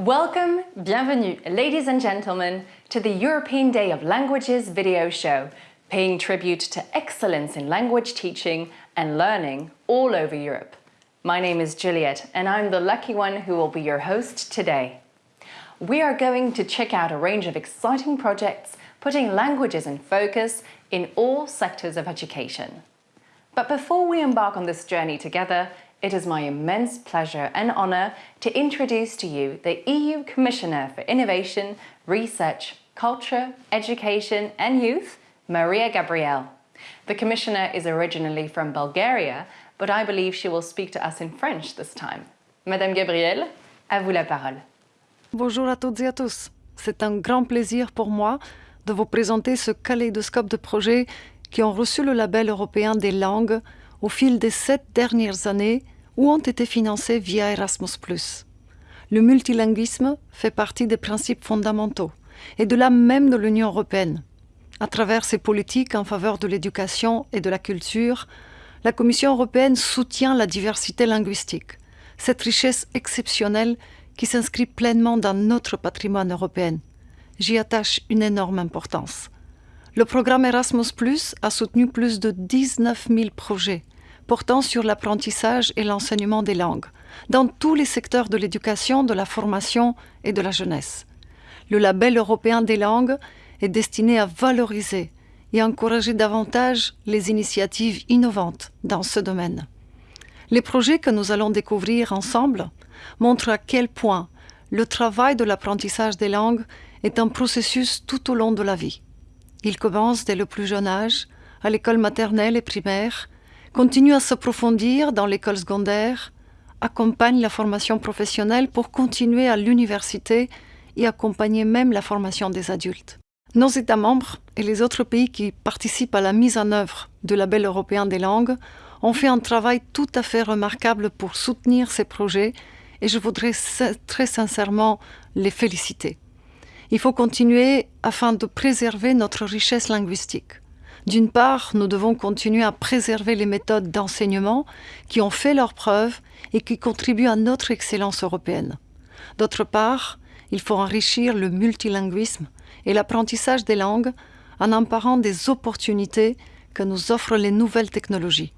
Welcome, bienvenue, ladies and gentlemen, to the European Day of Languages video show, paying tribute to excellence in language teaching and learning all over Europe. My name is Juliet, and I'm the lucky one who will be your host today. We are going to check out a range of exciting projects putting languages in focus in all sectors of education. But before we embark on this journey together, it is my immense pleasure and honour to introduce to you the EU Commissioner for Innovation, Research, Culture, Education and Youth, Maria Gabriel. The Commissioner is originally from Bulgaria, but I believe she will speak to us in French this time. Madame Gabriel, à vous la parole. Bonjour à toutes et à tous. C'est un grand plaisir pour moi de vous présenter ce kaléidoscope de projets qui ont reçu le label européen des langues au fil des sept dernières années ou ont été financés via Erasmus. Le multilinguisme fait partie des principes fondamentaux et de l'âme même de l'Union européenne. À travers ses politiques en faveur de l'éducation et de la culture, la Commission européenne soutient la diversité linguistique, cette richesse exceptionnelle qui s'inscrit pleinement dans notre patrimoine européen. J'y attache une énorme importance. Le programme Erasmus a soutenu plus de 19 000 projets portant sur l'apprentissage et l'enseignement des langues, dans tous les secteurs de l'éducation, de la formation et de la jeunesse. Le label européen des langues est destiné à valoriser et encourager davantage les initiatives innovantes dans ce domaine. Les projets que nous allons découvrir ensemble montrent à quel point le travail de l'apprentissage des langues est un processus tout au long de la vie. Il commence dès le plus jeune âge, à l'école maternelle et primaire, continue à s'approfondir dans l'école secondaire, accompagne la formation professionnelle pour continuer à l'université et accompagner même la formation des adultes. Nos États membres et les autres pays qui participent à la mise en œuvre du label européen des langues ont fait un travail tout à fait remarquable pour soutenir ces projets et je voudrais très sincèrement les féliciter. Il faut continuer afin de préserver notre richesse linguistique. D'une part, nous devons continuer à préserver les méthodes d'enseignement qui ont fait leurs preuves et qui contribuent à notre excellence européenne. D'autre part, il faut enrichir le multilinguisme et l'apprentissage des langues en emparant des opportunités que nous offrent les nouvelles technologies.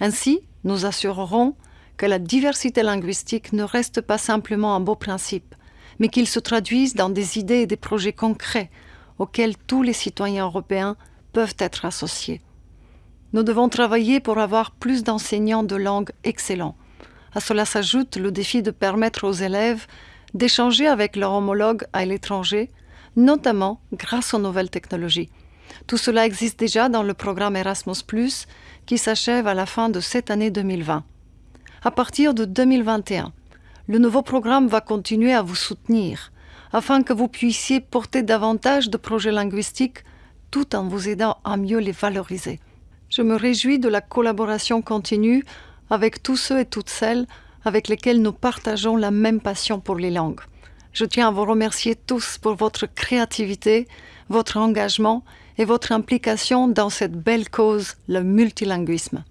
Ainsi, nous assurerons que la diversité linguistique ne reste pas simplement un beau principe, mais qu'il se traduise dans des idées et des projets concrets auxquels tous les citoyens européens peuvent être associés. Nous devons travailler pour avoir plus d'enseignants de langue excellents. À cela s'ajoute le défi de permettre aux élèves d'échanger avec leurs homologues à l'étranger, notamment grâce aux nouvelles technologies. Tout cela existe déjà dans le programme Erasmus, qui s'achève à la fin de cette année 2020. À partir de 2021, le nouveau programme va continuer à vous soutenir afin que vous puissiez porter davantage de projets linguistiques tout en vous aidant à mieux les valoriser. Je me réjouis de la collaboration continue avec tous ceux et toutes celles avec lesquels nous partageons la même passion pour les langues. Je tiens à vous remercier tous pour votre créativité, votre engagement et votre implication dans cette belle cause, le multilinguisme.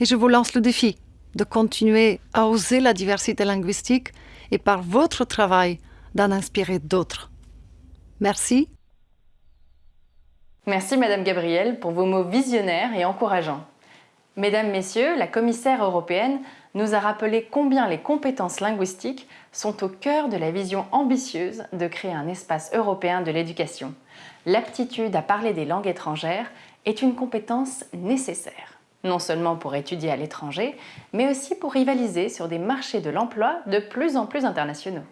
Et je vous lance le défi de continuer à oser la diversité linguistique et par votre travail d'en inspirer d'autres. Merci. Merci Madame Gabrielle pour vos mots visionnaires et encourageants. Mesdames, Messieurs, la commissaire européenne nous a rappelé combien les compétences linguistiques sont au cœur de la vision ambitieuse de créer un espace européen de l'éducation. L'aptitude à parler des langues étrangères est une compétence nécessaire non seulement pour étudier à l'étranger, mais aussi pour rivaliser sur des marchés de l'emploi de plus en plus internationaux.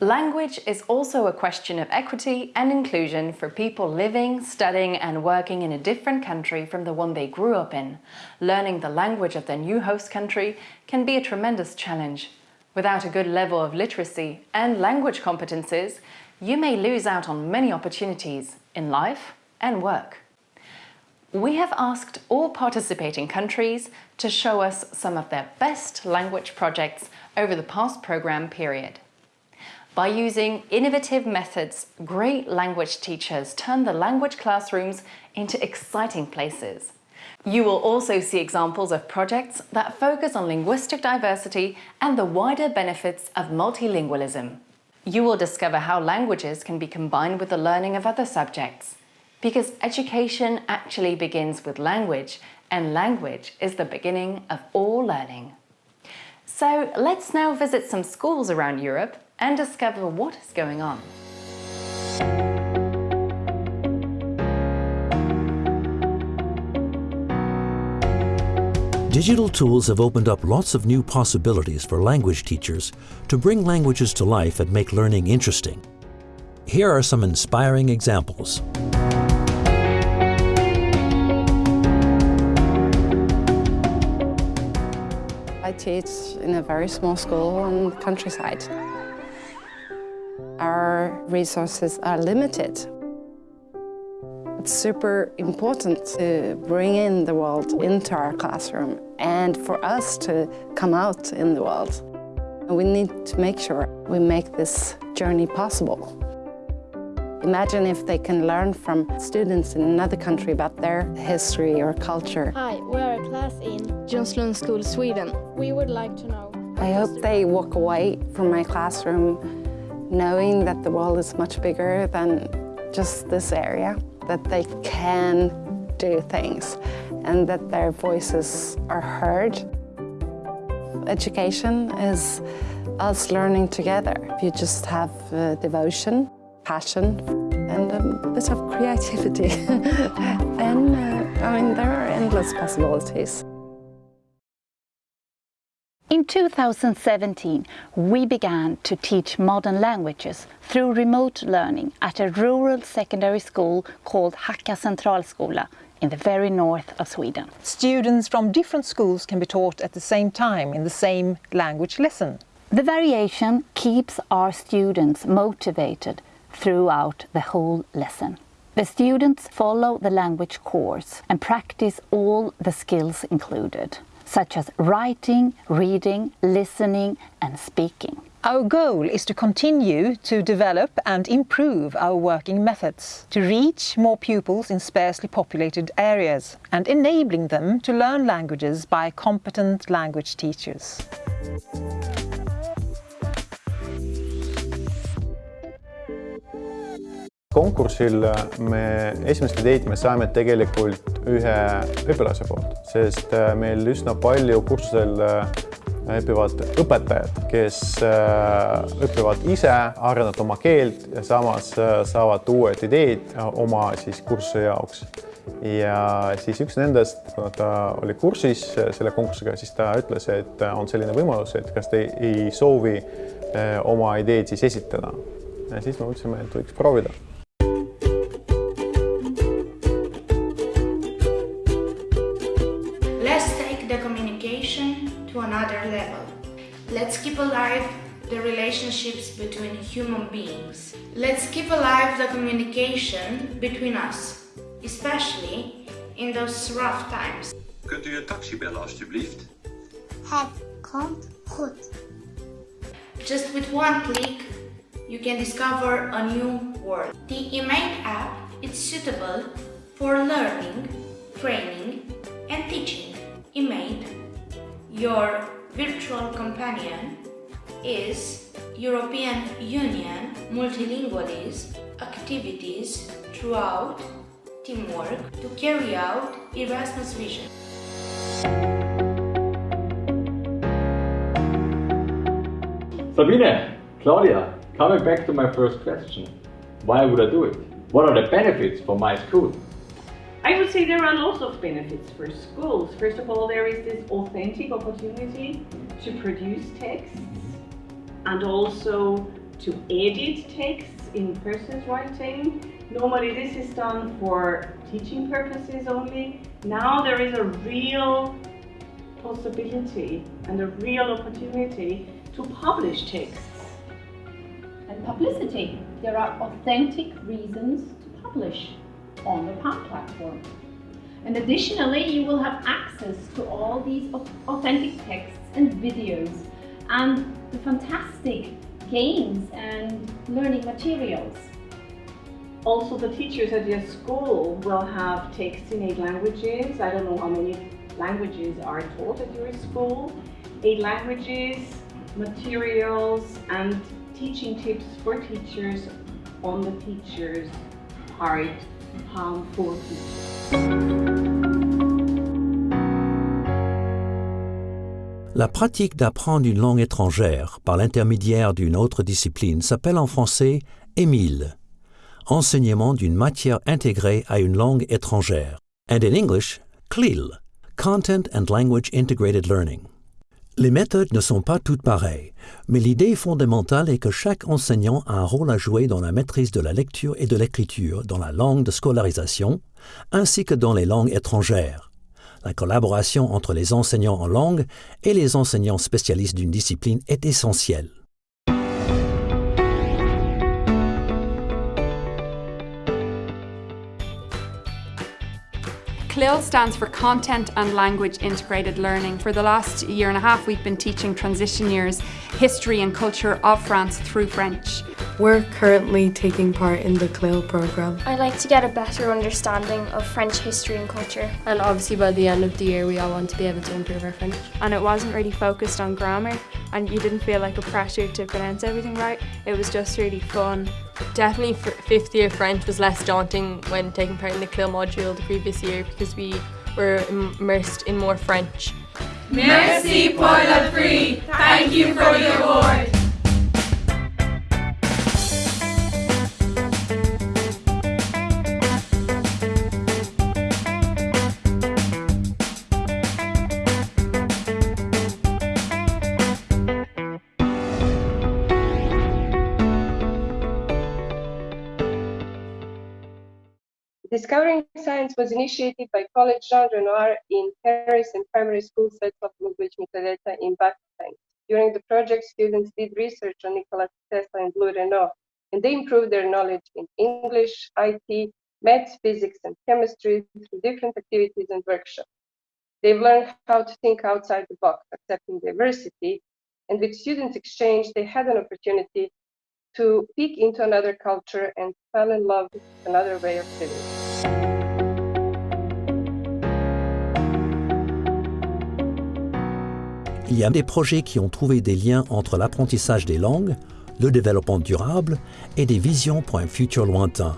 Language is also a question of equity and inclusion for people living, studying and working in a different country from the one they grew up in. Learning the language of their new host country can be a tremendous challenge. Without a good level of literacy and language competences, you may lose out on many opportunities in life and work we have asked all participating countries to show us some of their best language projects over the past programme period. By using innovative methods, great language teachers turn the language classrooms into exciting places. You will also see examples of projects that focus on linguistic diversity and the wider benefits of multilingualism. You will discover how languages can be combined with the learning of other subjects. Because education actually begins with language, and language is the beginning of all learning. So let's now visit some schools around Europe and discover what is going on. Digital tools have opened up lots of new possibilities for language teachers to bring languages to life and make learning interesting. Here are some inspiring examples. Teach in a very small school on the countryside. Our resources are limited. It's super important to bring in the world into our classroom and for us to come out in the world. We need to make sure we make this journey possible. Imagine if they can learn from students in another country about their history or culture. Hi, we are a class in Jonslund School, Sweden. We would like to know. I hope they walk away from my classroom knowing that the world is much bigger than just this area, that they can do things and that their voices are heard. Education is us learning together. You just have uh, devotion, passion, and a bit of creativity, then uh, I mean, there are endless possibilities. In 2017, we began to teach modern languages through remote learning at a rural secondary school called Hacka Centralskola in the very north of Sweden. Students from different schools can be taught at the same time in the same language lesson. The variation keeps our students motivated throughout the whole lesson. The students follow the language course and practice all the skills included such as writing, reading, listening and speaking. Our goal is to continue to develop and improve our working methods, to reach more pupils in sparsely populated areas and enabling them to learn languages by competent language teachers. Konkursil me esimest ideed me saime tegelikult ühe õpilase poolt, sest äh, meil üsna palju kursusel äh, õpivad õpetajad, kes äh, õpivad ise, arendavad oma keelt ja samas saavad uued ideed oma siis kursuse jaoks. ja siis üks nendest, kuna ta oli kursis selle konkursiga, siis ta ütles, et on selline võimalus, et kas te ei soovi oma ideed siis esitada. ja siis me mõtlesime, et võiks proovida relationships between human beings. Let's keep alive the communication between us, especially in those rough times. Kunt u een taxi bellen alstublieft? Het komt goed. Just with one click, you can discover a new world. The eMate app is suitable for learning, training and teaching. eMate, your virtual companion is European Union multilingualism activities throughout teamwork to carry out Erasmus vision. Sabine, Claudia, coming back to my first question. Why would I do it? What are the benefits for my school? I would say there are lots of benefits for schools. First of all, there is this authentic opportunity to produce texts and also to edit texts in person's writing. Normally this is done for teaching purposes only. Now there is a real possibility and a real opportunity to publish texts. And publicity. There are authentic reasons to publish on the PAM platform. And additionally, you will have access to all these authentic texts and videos and the fantastic games and learning materials. Also, the teachers at your school will have texts in eight languages. I don't know how many languages are taught at your school. Eight languages, materials and teaching tips for teachers on the teachers' part, how for teachers. La pratique d'apprendre une langue étrangère par l'intermédiaire d'une autre discipline s'appelle en français Émile, enseignement d'une matière intégrée à une langue étrangère, and in English, CLIL, Content and Language Integrated Learning. Les méthodes ne sont pas toutes pareilles, mais l'idée fondamentale est que chaque enseignant a un rôle à jouer dans la maîtrise de la lecture et de l'écriture dans la langue de scolarisation, ainsi que dans les langues étrangères. La collaboration entre les enseignants en langue et les enseignants spécialistes d'une discipline est essentielle. CLIL stands for Content and Language Integrated Learning. For the last year and a half, we've been teaching transition years history and culture of France through French. We're currently taking part in the CLIL program. I like to get a better understanding of French history and culture. And obviously by the end of the year we all want to be able to improve our French. And it wasn't really focused on grammar and you didn't feel like a pressure to pronounce everything right. It was just really fun. Definitely fifth year French was less daunting when taking part in the CLIL module the previous year because we were immersed in more French. Merci pour le prix. Thank you for the award. Discovering Science was initiated by College Jean Renoir in Paris and primary school sets of Language Mitrailletta in Bac-5. During the project, students did research on Nikola Tesla and Louis Renault, and they improved their knowledge in English, IT, maths, physics, and chemistry through different activities and workshops. They've learned how to think outside the box, accepting diversity, and with students exchange, they had an opportunity to peek into another culture and fell in love with another way of living. Il y a des projets qui ont trouvé des liens entre l'apprentissage des langues, le développement durable et des visions pour un futur lointain.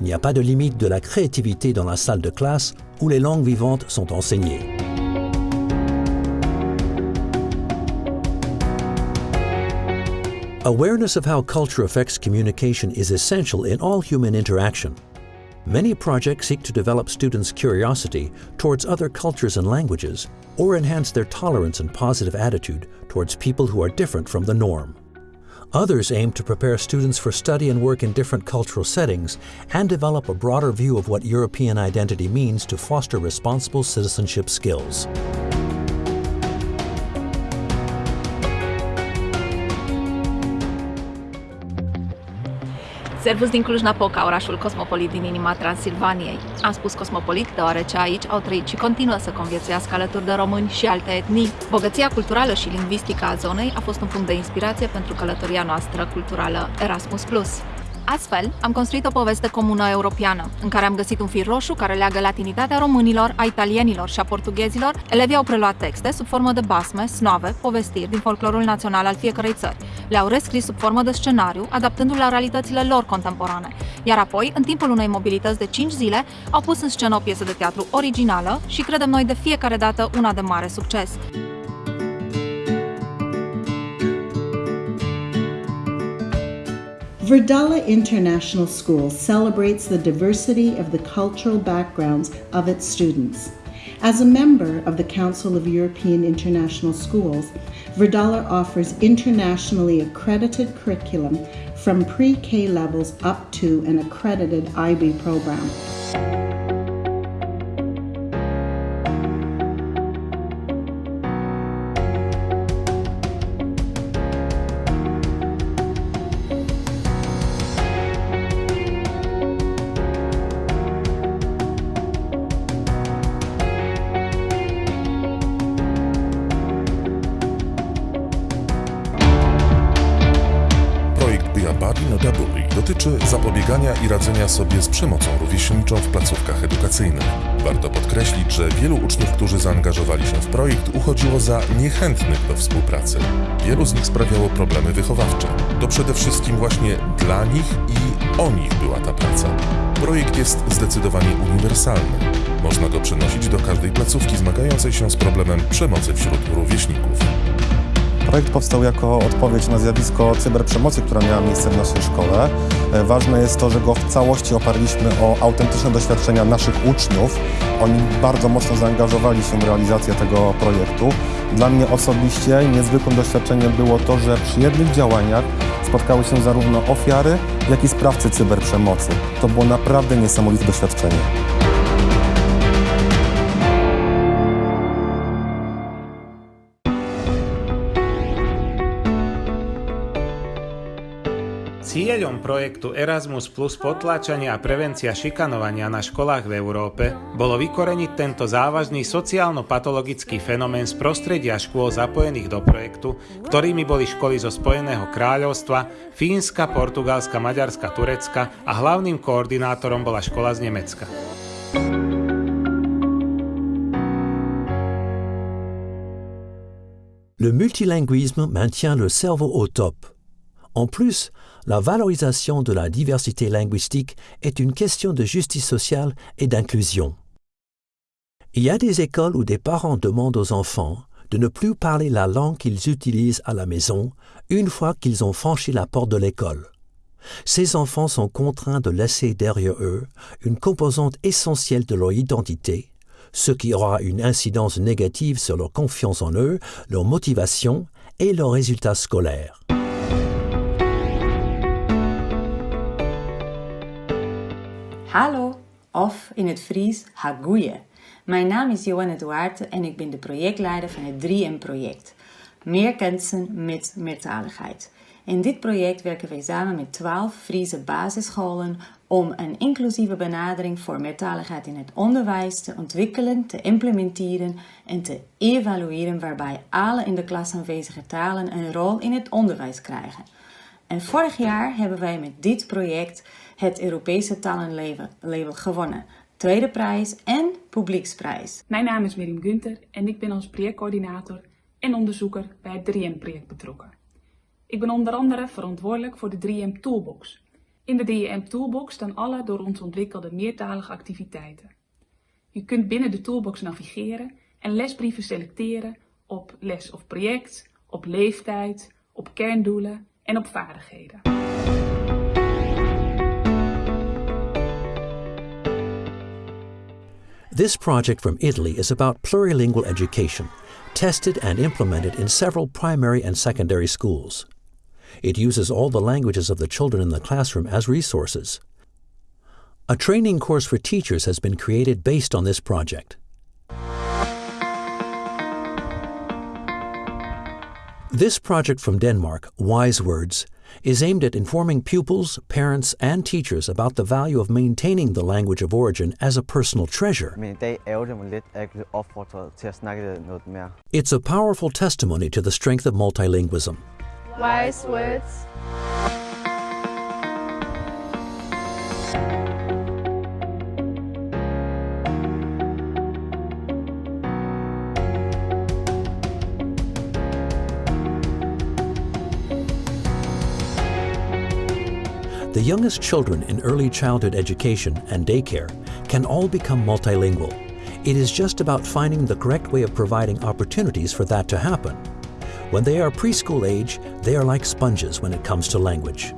Il n'y a pas de limite de la créativité dans la salle de classe où les langues vivantes sont enseignées. Awareness of how culture affects communication is essential in all human interaction. Many projects seek to develop students' curiosity towards other cultures and languages or enhance their tolerance and positive attitude towards people who are different from the norm. Others aim to prepare students for study and work in different cultural settings and develop a broader view of what European identity means to foster responsible citizenship skills. Servus din Cluj-Napoca, orașul cosmopolit din inima Transilvaniei. Am spus cosmopolit deoarece aici au trăit și continuă să conviețuiască alături de români și alte etnii. Bogăția culturală și lingvistică a zonei a fost un punct de inspirație pentru călătoria noastră culturală Erasmus+. Astfel, am construit o poveste comună europeană, în care am găsit un fir roșu care leagă latinitatea românilor, a italienilor și a portughezilor. Elevii au preluat texte sub formă de basme, snove, povestiri din folclorul național al fiecărei țări. Le-au rescris sub formă de scenariu, adaptându-l la realitățile lor contemporane. Iar apoi, în timpul unei mobilități de 5 zile, au pus în scenă o piesă de teatru originală și credem noi de fiecare dată una de mare succes. Verdala International School celebrates the diversity of the cultural backgrounds of its students. As a member of the Council of European International Schools, Verdala offers internationally accredited curriculum from pre-K levels up to an accredited IB program. Rówieśniczą w placówkach edukacyjnych. Warto podkreślić, że wielu uczniów, którzy zaangażowali się w projekt, uchodziło za niechętnych do współpracy. Wielu z nich sprawiało problemy wychowawcze. To przede wszystkim właśnie dla nich i o nich była ta praca. Projekt jest zdecydowanie uniwersalny. Można go przenosić do każdej placówki zmagającej się z problemem przemocy wśród rówieśników. Projekt powstał jako odpowiedź na zjawisko cyberprzemocy, która miała miejsce w naszej szkole. E, ważne jest to, że go w całości oparliśmy o autentyczne doświadczenia naszych uczniów. Oni bardzo mocno zaangażowali się w realizację tego projektu. Dla mnie osobiście niezwykłym doświadczeniem było to, że przy jednych działaniach spotkały się zarówno ofiary, jak i sprawcy cyberprzemocy. To było naprawdę niesamowite doświadczenie. Cieľom projektu Erasmus Plus potláčania a prevencia šikanovania na školách v Európe bolo vykoreniť tento závažný sociálno-patologický fenomén z prostredia škôl zapojených do projektu, ktorými boli školy zo Spojeného kráľovstva, Fínska, Portugalska, Maďarska, Turecka a hlavným koordinátorom bola škola z Nemecka. Le multilinguisme maintient le cerveau au top. En plus, la valorisation de la diversité linguistique est une question de justice sociale et d'inclusion. Il y a des écoles où des parents demandent aux enfants de ne plus parler la langue qu'ils utilisent à la maison une fois qu'ils ont franchi la porte de l'école. Ces enfants sont contraints de laisser derrière eux une composante essentielle de leur identité, ce qui aura une incidence négative sur leur confiance en eux, leur motivation et leurs résultats scolaires. Hallo, of in het Fries Hagoeie. Mijn naam is Johanne Duarte en ik ben de projectleider van het 3M-project. Meer kansen met meertaligheid. In dit project werken wij samen met 12 Friese basisscholen om een inclusieve benadering voor meertaligheid in het onderwijs te ontwikkelen, te implementeren en te evalueren waarbij alle in de klas aanwezige talen een rol in het onderwijs krijgen. En vorig jaar hebben wij met dit project het Europese talenlabel gewonnen. Tweede prijs en publieksprijs. Mijn naam is Miriam Gunther en ik ben als projectcoördinator en onderzoeker bij het 3M-project betrokken. Ik ben onder andere verantwoordelijk voor de 3M Toolbox. In de 3M Toolbox staan alle door ons ontwikkelde meertalige activiteiten. Je kunt binnen de Toolbox navigeren en lesbrieven selecteren op les of project, op leeftijd, op kerndoelen en op vaardigheden. This project from Italy is about plurilingual education, tested and implemented in several primary and secondary schools. It uses all the languages of the children in the classroom as resources. A training course for teachers has been created based on this project. This project from Denmark, Wise Words, is aimed at informing pupils, parents, and teachers about the value of maintaining the language of origin as a personal treasure. It's a powerful testimony to the strength of multilingualism. Wise words. The youngest children in early childhood education and daycare can all become multilingual. It is just about finding the correct way of providing opportunities for that to happen. When they are preschool age, they are like sponges when it comes to language.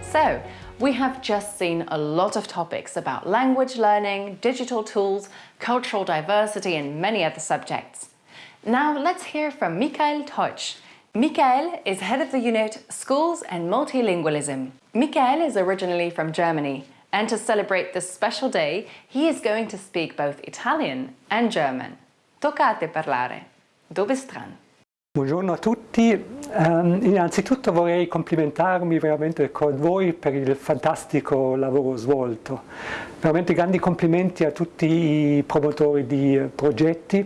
So, we have just seen a lot of topics about language learning, digital tools, cultural diversity and many other subjects. Now let's hear from Michael Teutsch, Michael is head of the unit Schools and Multilingualism. Michael is originally from Germany and to celebrate this special day he is going to speak both Italian and German. Toccate parlare. Dove stran? Buongiorno a tutti, um, innanzitutto vorrei complimentarmi veramente con voi per il fantastico lavoro svolto. Veramente grandi complimenti a tutti i promotori di progetti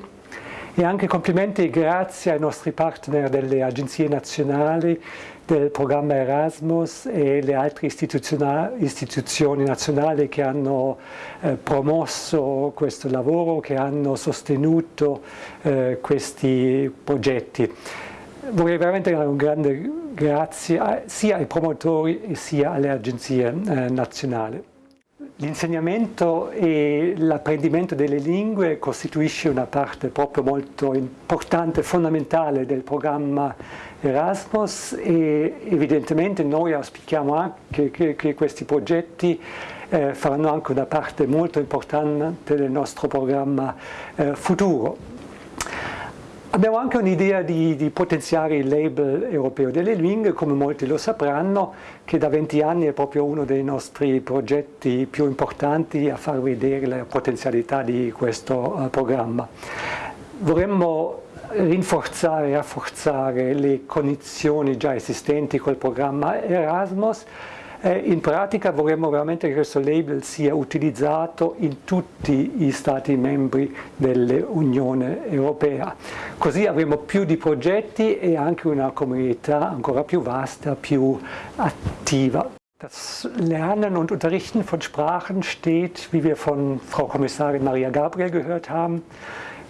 E anche complimenti e grazie ai nostri partner delle agenzie nazionali del programma Erasmus e le altre istituzioni nazionali che hanno eh, promosso questo lavoro, che hanno sostenuto eh, questi progetti. Vorrei veramente dare un grande grazie sia ai promotori sia alle agenzie eh, nazionali. L'insegnamento e l'apprendimento delle lingue costituisce una parte proprio molto importante, fondamentale del programma Erasmus e evidentemente noi auspichiamo anche che, che questi progetti eh, faranno anche una parte molto importante del nostro programma eh, futuro. Abbiamo anche un'idea di, di, potenziare il label europeo delle lingue, come molti lo sapranno, che da 20 anni è proprio uno dei nostri progetti più importanti a far vedere la potenzialità di questo uh, programma. Vorremmo rinforzare e rafforzare le condizioni già esistenti col programma Erasmus, eh, in pratica vorremmo veramente che questo label sia utilizzato in tutti gli Stati membri dell'Unione Europea. Così avremo più di progetti e anche una comunità ancora più vasta, più attiva. Das Lernen und Unterrichten von Sprachen steht, wie wir von Frau Kommissarin Maria Gabriel gehört haben,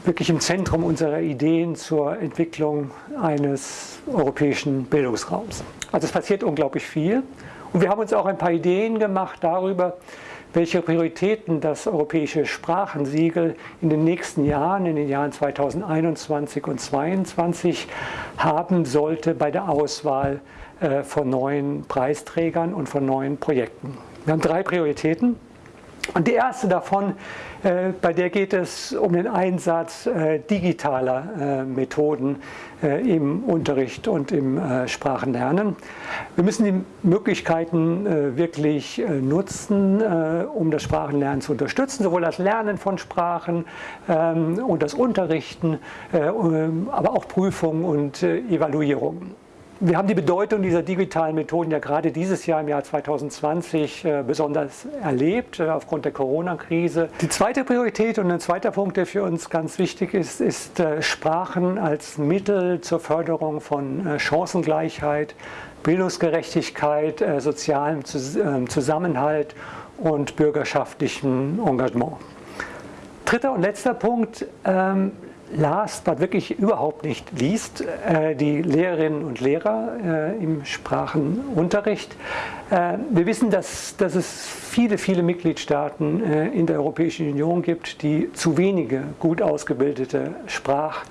wirklich im Zentrum unserer Ideen zur Entwicklung eines europäischen Bildungsraums. Also es passiert unglaublich viel. Und wir haben uns auch ein paar Ideen gemacht darüber, welche Prioritäten das europäische Sprachensiegel in den nächsten Jahren, in den Jahren 2021 und 2022 haben sollte bei der Auswahl äh, von neuen Preisträgern und von neuen Projekten. Wir haben drei Prioritäten. Und die erste davon, äh, bei der geht es um den Einsatz äh, digitaler äh, Methoden äh, im Unterricht und im äh, Sprachenlernen. Wir müssen die Möglichkeiten äh, wirklich nutzen, um das Sprachenlernen zu unterstützen, sowohl das Lernen von Sprachen ähm, und das Unterrichten, aber auch Prüfungen und Evaluierungen. Wir haben die Bedeutung dieser digitalen Methoden ja gerade dieses Jahr im Jahr 2020 äh, besonders erlebt, äh, aufgrund der Corona-Krise. Die zweite Priorität und ein zweiter Punkt, der für uns ganz wichtig ist, ist äh, Sprachen als Mittel zur Förderung von Chancengleichheit, Bildungsgerechtigkeit, sozialem ähm, Zusammenhalt und bürgerschaftlichem Engagement. Dritter und letzter Punkt, ähm, last, but wirklich überhaupt nicht liest, äh, die Lehrerinnen und Lehrer äh, im Sprachenunterricht. Äh, wir wissen, dass, dass es viele, viele Mitgliedstaaten in der Europäischen Union gibt, die zu wenige gut ausgebildete Sprachlehrer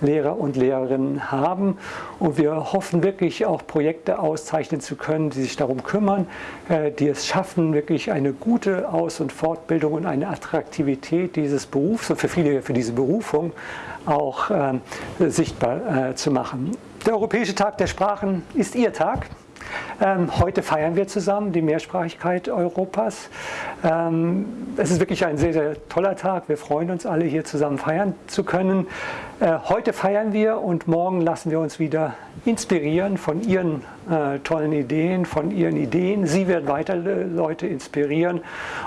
Lehrer und Lehrerinnen haben. Und wir hoffen wirklich auch Projekte auszeichnen zu können, die sich darum kümmern, äh, die es schaffen, wirklich eine gute Aus- und Fortbildung und eine Attraktivität dieses Berufs und für viele für diese Berufung auch äh, sichtbar äh, zu machen. Der Europäische Tag der Sprachen ist Ihr Tag. Ähm, heute feiern wir zusammen die Mehrsprachigkeit Europas. Ähm, es ist wirklich ein sehr, sehr toller Tag. Wir freuen uns alle, hier zusammen feiern zu können. Äh, heute feiern wir und morgen lassen wir uns wieder inspirieren von Ihren äh, tollen Ideen, von Ihren Ideen. Sie werden weiter äh, Leute inspirieren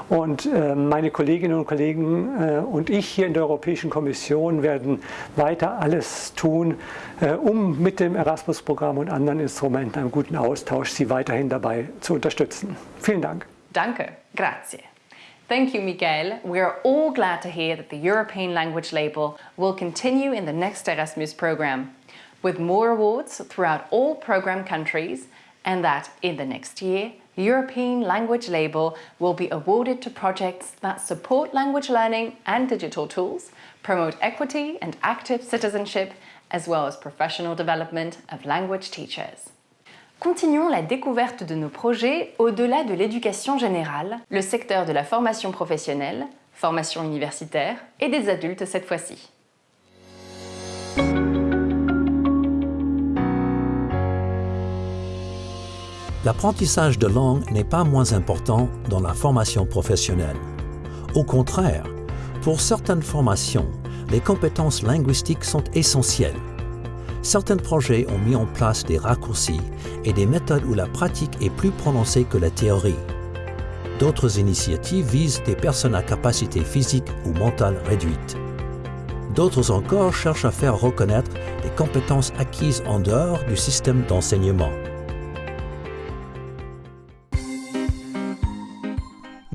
und äh, meine Kolleginnen und Kollegen äh, und ich hier in der Europäischen Kommission werden weiter alles tun, äh, um mit dem Erasmus-Programm und anderen Instrumenten einen guten Austausch Sie weiterhin dabei zu unterstützen. Vielen Dank. Danke, grazie. Thank you, Miguel. We are all glad to hear that the European Language Label will continue in the next Erasmus programme, with more awards throughout all programme countries, and that in the next year, European Language Label will be awarded to projects that support language learning and digital tools, promote equity and active citizenship, as well as professional development of language teachers. Continuons la découverte de nos projets au-delà de l'éducation générale, le secteur de la formation professionnelle, formation universitaire et des adultes cette fois-ci. L'apprentissage de langue n'est pas moins important dans la formation professionnelle. Au contraire, pour certaines formations, les compétences linguistiques sont essentielles certains projets ont mis en place des raccourcis et des méthodes où la pratique est plus prononcée que la théorie. D'autres initiatives visent des personnes à capacité physique ou mentale réduite. D'autres encore cherchent à faire reconnaître les compétences acquises en dehors du système d'enseignement.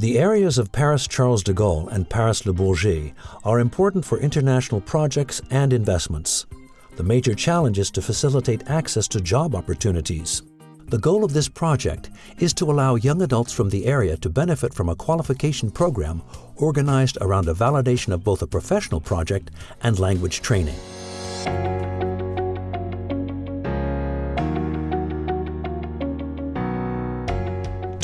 The areas of Paris Charles de Gaulle and Paris Le Bourget are important for international projects and investments. The major challenge is to facilitate access to job opportunities. The goal of this project is to allow young adults from the area to benefit from a qualification program organized around a validation of both a professional project and language training.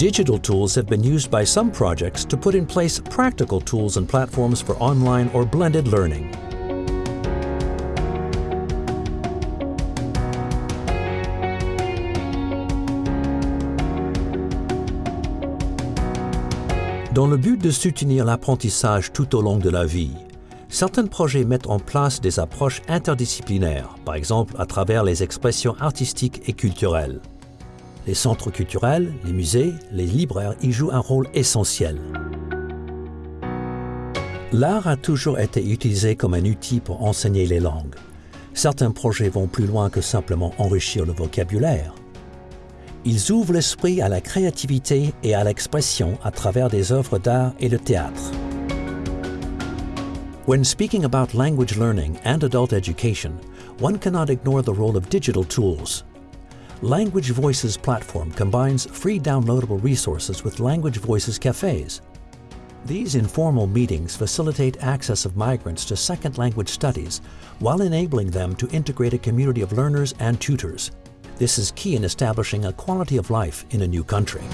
Digital tools have been used by some projects to put in place practical tools and platforms for online or blended learning. Dans le but de soutenir l'apprentissage tout au long de la vie, certains projets mettent en place des approches interdisciplinaires, par exemple à travers les expressions artistiques et culturelles. Les centres culturels, les musées, les libraires y jouent un rôle essentiel. L'art a toujours été utilisé comme un outil pour enseigner les langues. Certains projets vont plus loin que simplement enrichir le vocabulaire. Ils ouvrent l'esprit à la créativité et à l'expression à travers des œuvres d'art et le théâtre. When speaking about language learning and adult education, one cannot ignore the role of digital tools. Language Voices platform combines free downloadable resources with Language Voices cafes. These informal meetings facilitate access of migrants to second language studies while enabling them to integrate a community of learners and tutors. This is key in establishing a quality of life in a new country.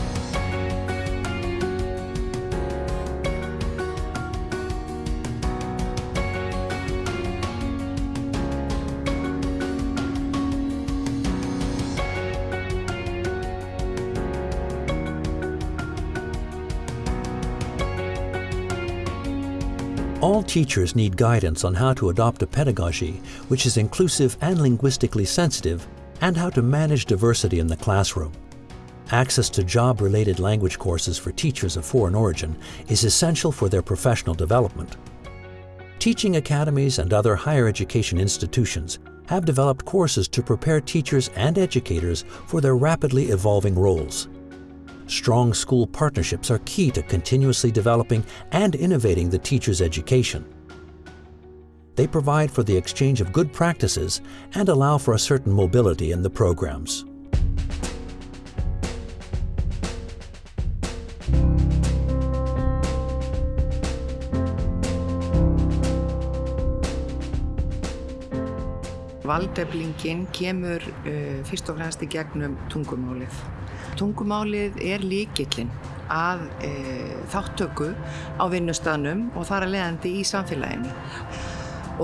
Teachers need guidance on how to adopt a pedagogy which is inclusive and linguistically sensitive and how to manage diversity in the classroom. Access to job-related language courses for teachers of foreign origin is essential for their professional development. Teaching academies and other higher education institutions have developed courses to prepare teachers and educators for their rapidly evolving roles. Strong school partnerships are key to continuously developing and innovating the teacher's education. They provide for the exchange of good practices and allow for a certain mobility in the programs. Valdeflingin kemur uh, fyrst og fremst í gegnum tungumálið. Tungumálið er líkillinn að uh, þáttöku á vinnustanum og þar að leiðandi í samfélaginu.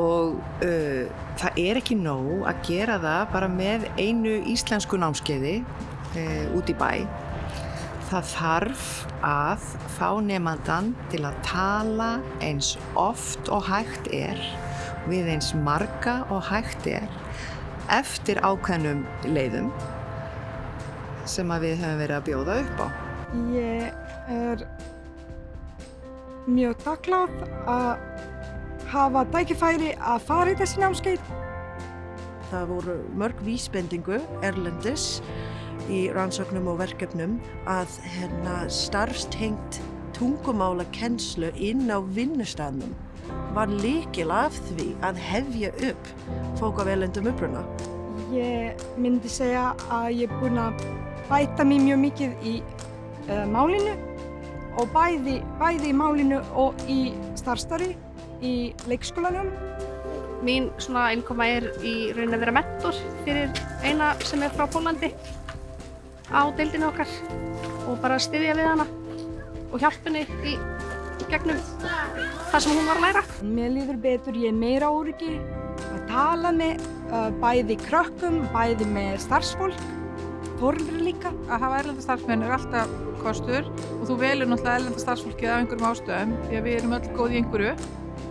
Og uh, það er ekki nóg að gera það bara með einu íslensku námskeiði út í bæ. Það þarf að fá nefnandan til að tala eins oft og hægt er við eins marga og hægt er eftir ákveðnum leiðum sem að við höfum verið að bjóða upp á. Ég er mjög takklátt að hafa tækifæri að fara í þessi námskeið. Það voru mörg vísbendingu erlendis í rannsóknum og verkefnum að hérna starfstengt tungumála kennslu inn á vinnustafnum var líkil af því að hefja upp fólk af elendum uppruna. Ég myndi segja að ég er búinn að bæta mér mjög mikið í uh, málinu og bæði, bæði í málinu og í starfstarfi í leikskólanum. Mín svona innkoma er í raunin að vera mentor fyrir eina sem er frá Pólandi á deildinu okkar og bara styðja við hana og hjálpa henni í gegnum það sem hún var að læra. Mér líður betur, ég er meira óryggi að tala með uh, bæði krökkum, bæði með starfsfólk, fóröldri líka. Að hafa erlenda starfsmenn er alltaf kostur og þú velur náttúrulega erlenda starfsfólkið af einhverjum ástöðum því að við erum öll góð í einhverju,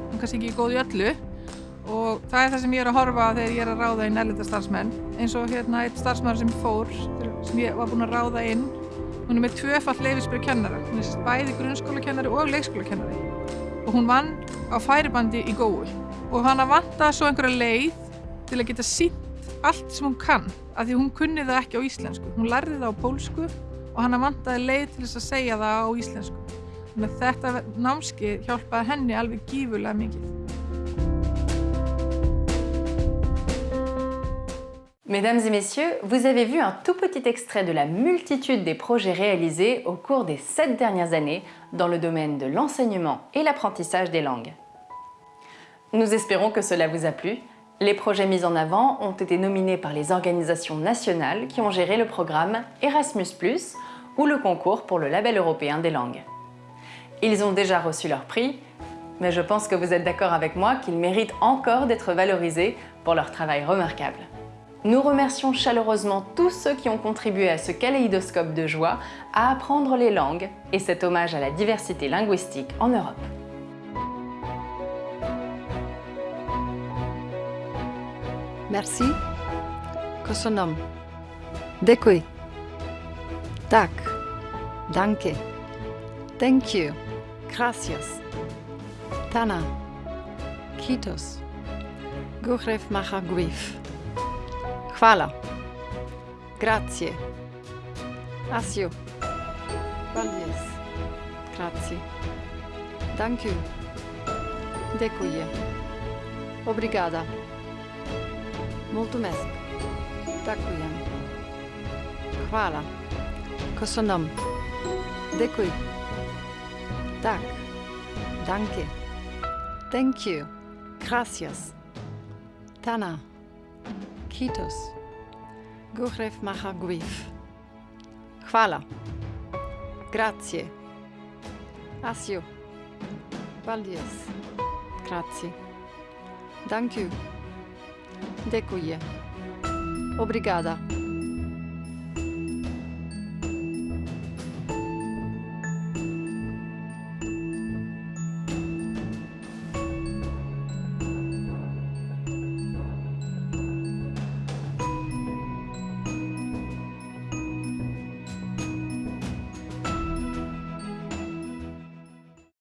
en kannski ekki góð í öllu. Og það er það sem ég er að horfa þegar ég er að ráða inn erlenda starfsmenn. Eins og hérna eitt starfsmæður sem fór, sem ég var búin að ráða inn Hún er með tvöfall leifisbyrju kennara, hún er bæði grunnskólakennari og leikskólakennari. Og hún vann á færibandi í góðu og hana vantaði svo einhverja leið til að geta sínt Mesdames et messieurs, vous avez vu un tout petit extrait de la multitude des projets réalisés au cours des sept dernières années dans le domaine de l'enseignement et l'apprentissage des langues. Nous espérons que cela vous a plu. Les projets mis en avant ont été nominés par les organisations nationales qui ont géré le programme Erasmus+, ou le concours pour le label européen des langues. Ils ont déjà reçu leur prix, mais je pense que vous êtes d'accord avec moi qu'ils méritent encore d'être valorisés pour leur travail remarquable. Nous remercions chaleureusement tous ceux qui ont contribué à ce kaléidoscope de joie à apprendre les langues et cet hommage à la diversité linguistique en Europe. Мерси. Косонам. Декој. Так. Данке. Thank you. Gracias. Tana. Kitos. Guchrev macha guif. Hvala. Grazie. Asio. Paldies. Grazie. Thank you. Děkuji. Obrigada. Mulțumesc. Ďakujem. Hvala. Kosonom. Děkuji. Tak. Danke. Thank you. Gracias. Tana. Kitos. Guchrev macha guif. Hvala. Grazie. Asio. Paldies. Grazie. Thank you. Děkuji. Obrigada.